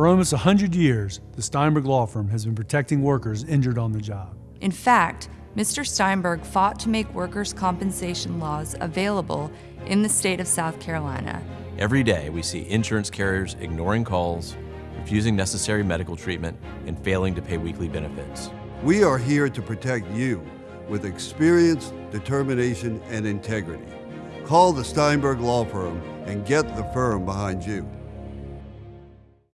For almost 100 years, the Steinberg Law Firm has been protecting workers injured on the job. In fact, Mr. Steinberg fought to make workers' compensation laws available in the state of South Carolina. Every day, we see insurance carriers ignoring calls, refusing necessary medical treatment, and failing to pay weekly benefits. We are here to protect you with experience, determination, and integrity. Call the Steinberg Law Firm and get the firm behind you.